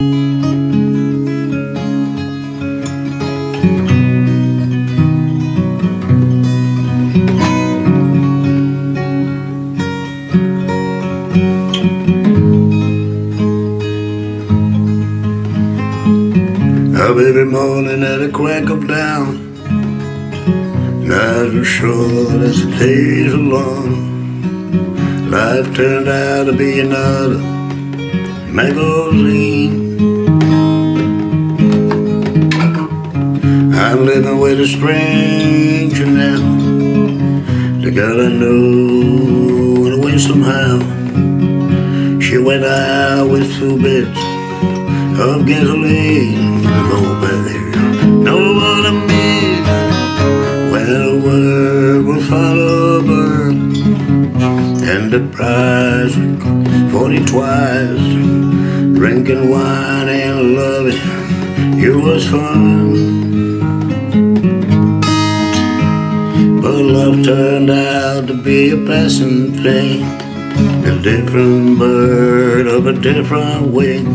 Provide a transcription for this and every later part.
Up every morning at the crack of dawn. Nights are short as the days are long. Life turned out to be another magazine I'm living with a stranger now. The girl I know went away somehow She went out with two bits of gasoline. Oh baby, know what I mean When the world will follow a bird. And the price forty twice. Drinking wine and loving you was fun turned out to be a passing thing A different bird of a different wing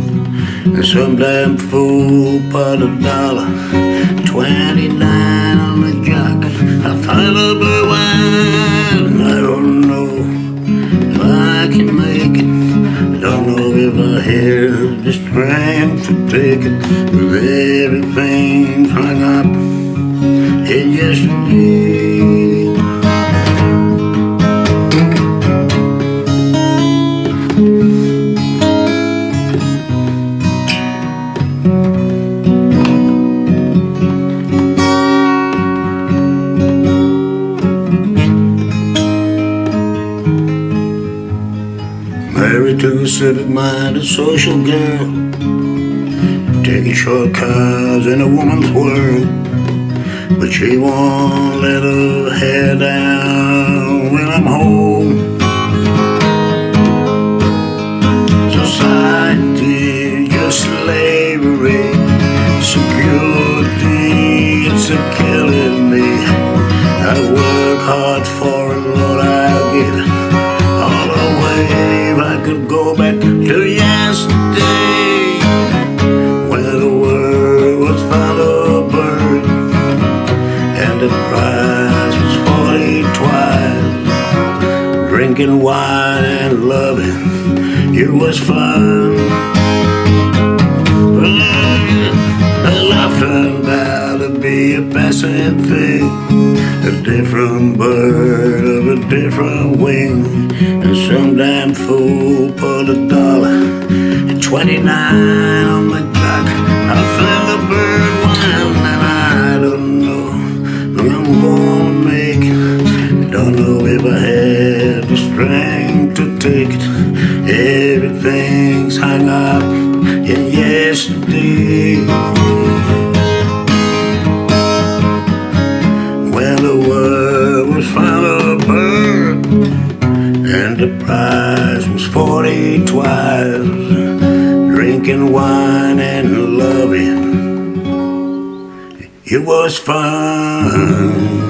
And some damn fool put a dollar Twenty-nine on the jock. I a blue wine I don't know if I can make it. Don't know if I have the strength to take it. With everything hung up in yesterday civic-minded social girl Taking shortcuts in a woman's world But she won't let her hair down when I'm home. Society, just slavery. Security, it's a killing me. I work hard for it, Lord, I'll give the price was forty twice. Drinking wine and loving you was fun. But love turned out to be a passing thing. A different bird of a different wing. And some damn fool put a dollar and twenty-nine on the clock. I found know if I have the strength to take it? Everything's hung up in yesterday When the world was a bird And the price was forty twice. Drinking wine and loving It was fun